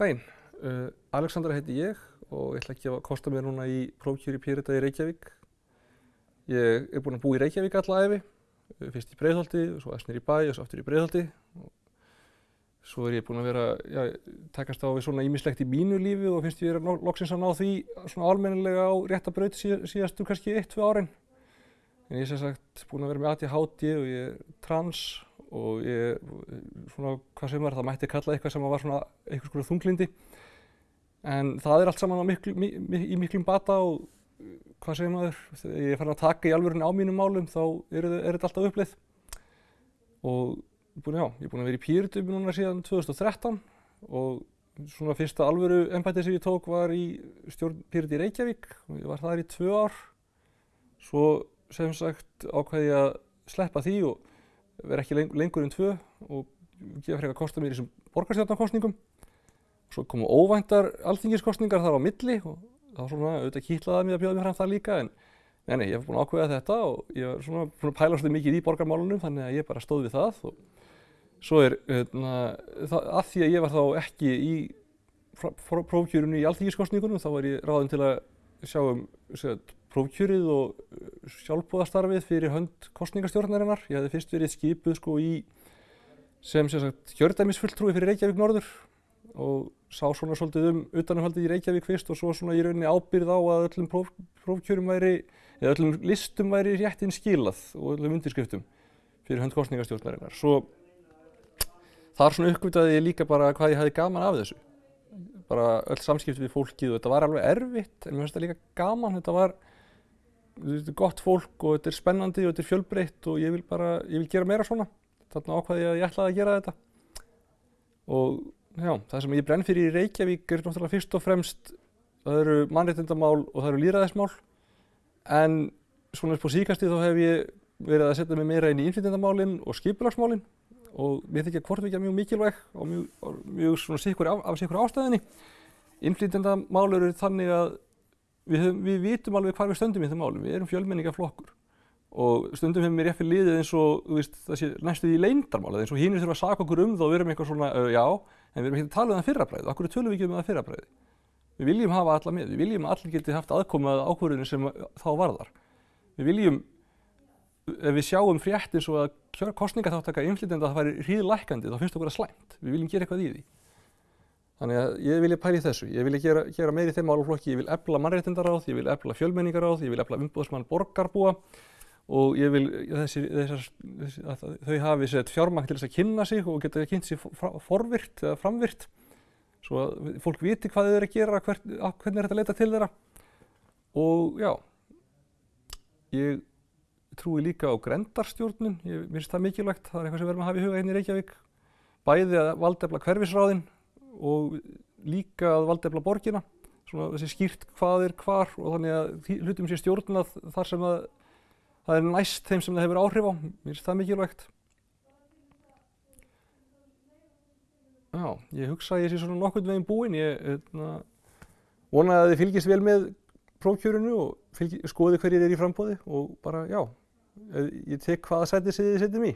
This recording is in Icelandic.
daginn. Uh, Alexandra heiti ég og ég ætla ekki að kosta mér núna í prófkjöri Pírita í Reykjavík. Ég er búinn að búa í Reykjavík alla æfi, uh, fyrst í Breiðholti, svo aðeins nýr í bæ og svo aftur í Breiðholti. Svo er ég búinn að vera, já, takast á við svona ímislegt í mínu lífi og finnst ég vera loksins að ná því svona almennilega á rétta braut síð, síðastu kannski 1-2 árin. En ég er sem sagt búinn að vera með ADHD og ég er trans og ég, svona, hvað sem er, það mætti kalla eitthvað sem var svona eitthvað svona þunglindi. En það er allt saman miklu, mi, í miklum bata og hvað segir maður, þegar ég farin að taka í alvörinu á mínum málum þá er, er þetta alltaf uppleið. Og búin, já, ég er búinn að vera í Pírtum núna síðan 2013 og svona fyrsta alvöru embætti sem ég tók var í stjórn Pírti í Reykjavík og ég var þar í tvö ár. Svo sem sagt ákveði ég að sleppa því og vera ekki lengur en tvö og gefa frekar kosta mér í þessum borgarstjórnarkostningum. Svo komu óvæntar alþingiskostningar þar á milli og það var svona auðvitað kýtlaðað mér að bjóða mér fram það líka en nei, nei, ég hef búin að ákveða þetta og ég var svona, svona pæla svolítið mikið í borgarmálunum þannig að ég bara stóð við það og svo er hérna, það, að því að ég var þá ekki í prófkjörunni í alþingiskostningunum þá var ég ráðin til að sjá um prófkjörið og sjálfbúðastarfið fyrir hönd kostningastjórnarinnar. Ég hefði fyrst verið skipuð sko í sem kjördæmisfulltrúi fyrir Reykjavík norður og sá svona svolítið um utanumhaldið í Reykjavík fyrst og svo svona í rauninni ábyrð á að öllum próf, prófkjörum væri, eða öllum listum væri réttinn skilað og öllum undirskriftum fyrir hönd kostningastjórnarinnar. Svo þar svona uppgötaði ég líka bara hvað ég hefði gaman af þessu. Bara öll samskipti við fólkið og þetta var alveg erfitt en mér finnst þetta líka gaman. Þetta var gott fólk og þetta er spennandi og þetta er fjölbreytt og ég vil bara, ég vil gera meira svona. Þarna ákvaði ég að ég ætlaði að gera þetta. Og já, það sem ég brenn fyrir í Reykjavík er náttúrulega fyrst og fremst, það eru mannréttindamál og það eru líraðismál. En svona upp á síkastið þá hef ég verið að setja mig meira inn í innflytjandamálinn og skipulagsmálinn og mér þykja hvortvíkja mjög mikilvæg og mjög, mjög svona sikkur af, af sikkur ástæðinni. Innflytjandamál eru þannig að við, höfum, við vitum alveg hvar við stöndum í þeim málum, við erum fjölmenningaflokkur og stundum hefur mér fyrir liðið eins og veist, það sé næstuð í leindarmála eins og hínir þurfa að saka okkur um þá og við erum eitthvað svona uh, já, en við erum ekki að tala um það fyrrabræði, okkur tölum við ekki um það fyrrabræði. Við viljum hafa alla með, við viljum að allir geti haft aðkomað ákvörðinu sem þá varðar. Við viljum, ef við sjáum frétt eins og að kostningaþáttaka innflytjanda að það væri hríðlækandi þá finnst okkur að slæmt, við viljum gera eitthvað í því. Þannig að ég vilja pæli þessu, ég vilja gera, gera meiri þeim máluflokki, ég vil efla mannréttindaráð, ég vil efla fjölmenningaráð, ég vil efla umbúðsmann borgarbúa og ég vil þessi, þessar, þessi, að þau hafi sett fjármagn til þess að kynna sig og geta kynnt sig forvirt eða framvirt. Svo að fólk viti hvað þau eru að gera, hver, hvernig er þetta að leita til þeirra. Og já, ég trúi líka á grendarstjórnun, ég finnst það mikilvægt, það er eitthvað sem við erum að hafa í huga hérna í Reykjavík, bæði að valdefla hverfisráðinn og líka að valdefla borgina, svona þessi skýrt hvað er hvar og þannig að hlutum sé stjórnað þar sem að það er næst þeim sem það hefur áhrif á, mér finnst það mikilvægt. Já, ég hugsa að ég sé svona nokkurn veginn búinn, ég hérna, vona að þið fylgist vel með prófkjörunu og fylgi, skoði hverjir er í frambóði og bara já, ég tek hvaða sæti þið setjum í.